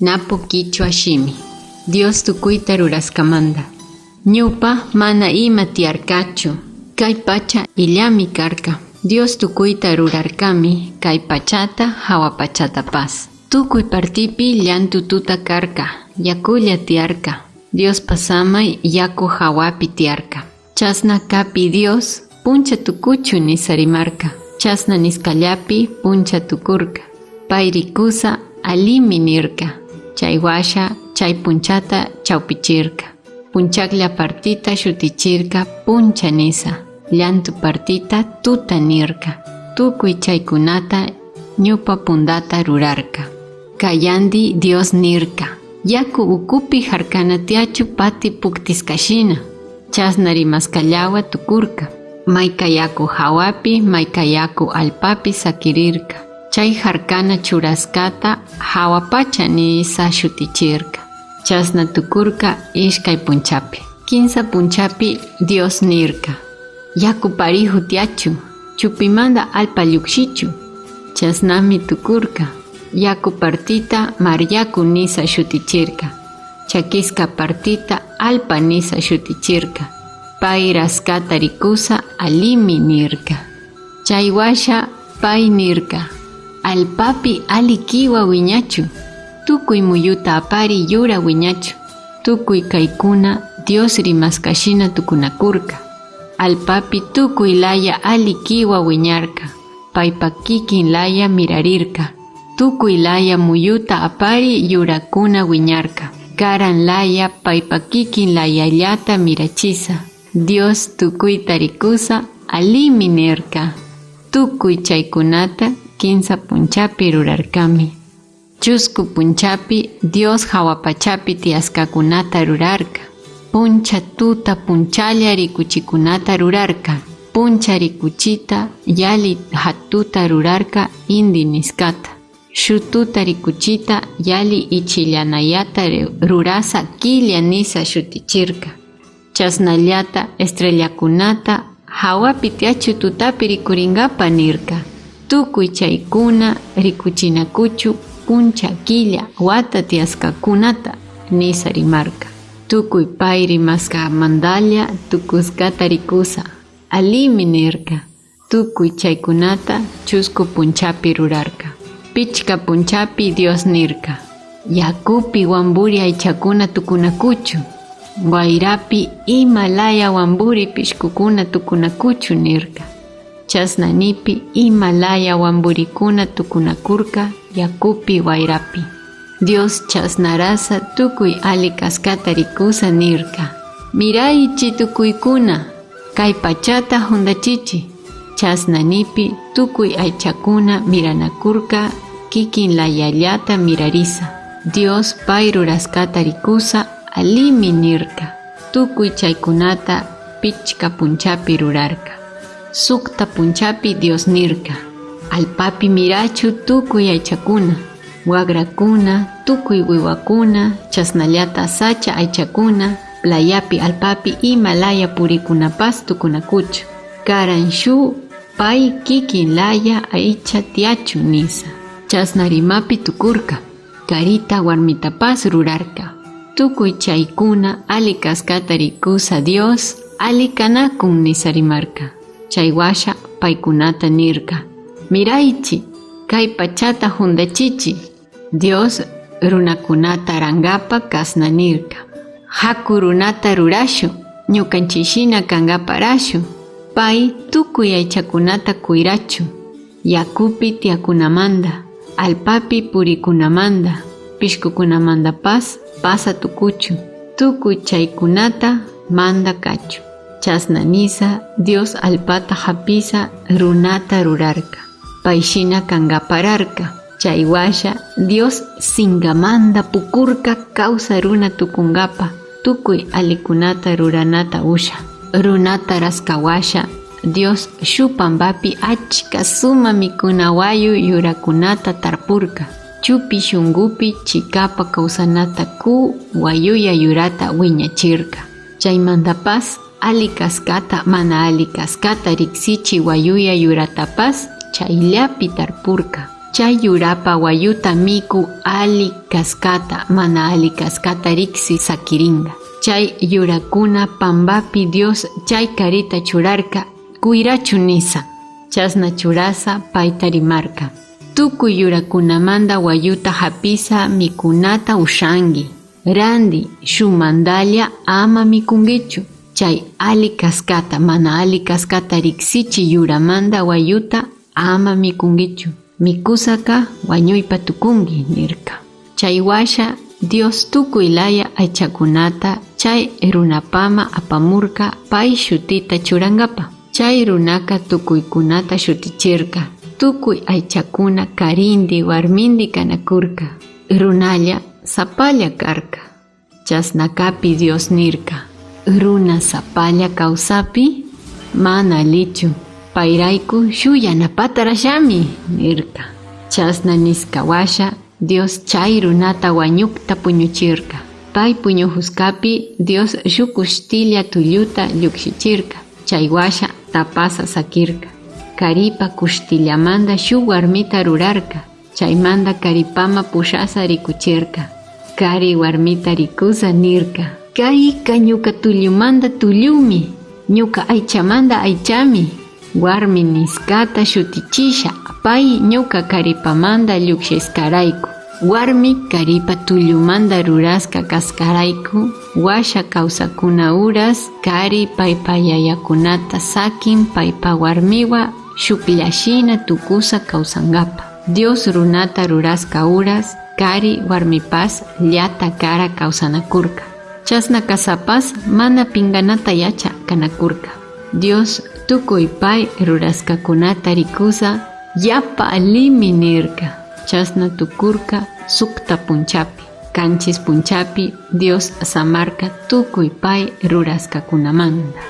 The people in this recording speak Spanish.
Napo kichwa shimi. Dios tukuyta ruraskamanda. Ñupa mana ima tiarkachu. Kay pacha illami karka. Dios tukuyta rurarkami kay pachata hawa pas. Tukuy partipi llantu tuta karka. Yakulla tiarka. Dios pasamay yaku hawapi tiarka. Chasna kapi Dios puncha tukuchu nisarimarka. Chasna puncha tukurka. Pairikusa alimi nirka. Chaywasha chay punchata chawpichirka. Punchaklla partita shutichirka puncha nisa. Llantu partita tuta nirka. Tukuy chaykunata ñupa pundata rurarka. Kayandi Dios nirka. Yaku ukupi harkanatiachu pati puktiskashina. Chasnari maskallawa tukurka. Mayka yaku hawapi, mayka yaku alpapi sakirirka. Chay harkana churaskata hawapacha nisa shutichirka. Chasna tukurka ishkay punchapi. Kinsa punchapi Dios nirka. Yaku parihu. Chupimanda alpa llukshichu. Chasnami tukurka. Yaku partita maryaku nisa shutichirka. Chakiska partita alpa nisa shutichirka. Pay raskata rikusa alimi nirka. Chaywasha pay nirka. Alpapi ali kiwa wiñachu. Tukuy muyuta apari yura wiñachu. Tukuy kaikuna Dios rimaskashina tukunakurka. Alpapi tukuy laya ali kiwa wiñarka. Paypa kikin laya mirarirka. Tukuy laya muyuta apari yurakuna wiñarka. Karan laya paypa kikin layallata mirachisa. Dios tukuy tarikusa alimi nirka. Tukuy chaykunata kinsa punchapi rurarkami. Chusku punchapi Dios hawapachapi tiaskakunata rurarka. Puncha tuta punchalla rikuchikunata rurarka. Puncha rikuchita yali hatuta rurarka indi niskata. Shututa rikuchita yali ichillanayata rurasa killa nisa shutichirka. Chasnallata estrellakunata hawapi tiachu tutapi rikuringapa nirka. Tukuy chaykuna rikuchinakuchu puncha killa wata tiaskakunata nisa rimarka. Tukuy pay rimaska mandalla tukuskata rikusa. Alimi nirka. Tukuy chaykunata chusku punchapi rurarka. Pichka punchapi Dios nirka. Yakupi wamburi aychakuna tukunakuchu. Guairapi Himalaya wamburi pishkukuna tukunakuchu nirka. Chasnanipi Himalaya wamburikuna tukunakurka yakupi wairapi. Dios chasnarasa tukuy ali kaskata nirka. Miraichi tukuykuna, kay pachata hundachichi. Chasnanipi tukuy aychakuna miranakurka kikin layallata mirarisa. Dios pay ruraskata rikusa alimi nirka. Tukuy chaykunata pichka punchapi rurarka. Sukta punchapi Dios nirka. Alpapi mirachu tukuy aychakuna. Wagrakuna, tukuy wiwakuna, chasnallata sacha aychakuna, playapi alpapi Himalaya purikunapas tukunakuchu. Karan shu pay kikin laya aycha tiachu nisa. Chasnarimapi tukurka. Karita warmitapas rurarka. Tukuy chaykuna ali kaskata rikusa Dios ali kanakun nisarimarka. Chaywasha paykunata nirka. Miraichi, kay pachata. Dios runakunata rangapa kasna nirka. Haku rurashu, ñukanchishina kangaparashu. Pay tukuy aychakunata kuirachu. Yakupi tiakunamanda, alpapi purikunamanda, pishkukunamanda pas pasa tukuchu. Tukuy chaykunata manda kachu. Chasna nisa Dios alpata hapisa runata rurarka. Paishina kangapararka. Chaywasha Dios singamanda pukurka causa runa tukungapa. Tukuy alikunata ruranata usha. Runata raskawasha Dios shupambapi achka suma mikunawayu yurakunata tarpurka. Chupi shungupi chikapa kawsanata ku wayuya yurata wiñachirka. Chaymantapas ali kaskata mana ali kaskata riksichi wayuya yuratapas chayllapi tarpurka. chay yurapa wayuta miku ali kaskata mana ali kaskata riksi sakiringa chay yurakuna pambapi Dios chay karita churarka kuirachu nisa. Chasna churasa paita rimarka tukuy yurakunamanda wayuta hapisa mikunata ushangi. Randi shumandalla ama mikungichu chay ali kaskata mana ali kaskata riksichi yuramanda wayuta ama mikungichu mikusaka wañuypa tukungi nirka. Chaywasha Dios tukuylaya aychakunata chay runapama apamurka pay shutita churangapa. Chay runaka tukuykunata shutichirka. Tukuy aychakuna karindi warmindi kanakurka. Runalla sapalla karka. Chasnakapi Dios nirka runa sapalla kawsapi mana lichu pairaiku shuyanapata rashami nirka. Chasna niskawasha Dios chay runata wañukta puñuchirka. Pay puñuhuskapi Dios shukushtilla tulluta llukshichirka chaywasha tapasa sakirka. Karipa kushtillamanta shuk warmita rurarka chaymanta karipama pushasa rikuchirka. Kari warmita nirka kayka ñuka tullumanta tullumi ñuka aychamanta aychami. Warmi niskata shutichisha pay ñuka karipamanta llukshiskarayku warmi karipa tullumanta ruraska kaskarayku. Washa kawsakuna uras kari paypa yayakunata sakin paypa warmiwa shukllashina tukusa kawsankapa Dios runata ruraska uras kari warmipas llata kara chasna kasapas mana pinganata yacha kanakurka. Dios tukuy pay ruraskakunata rikusa yapa alimi nirka chasna tukurka sukta punchapi. Kanchis punchapi Dios samarka tukuy pay ruraskakunamanta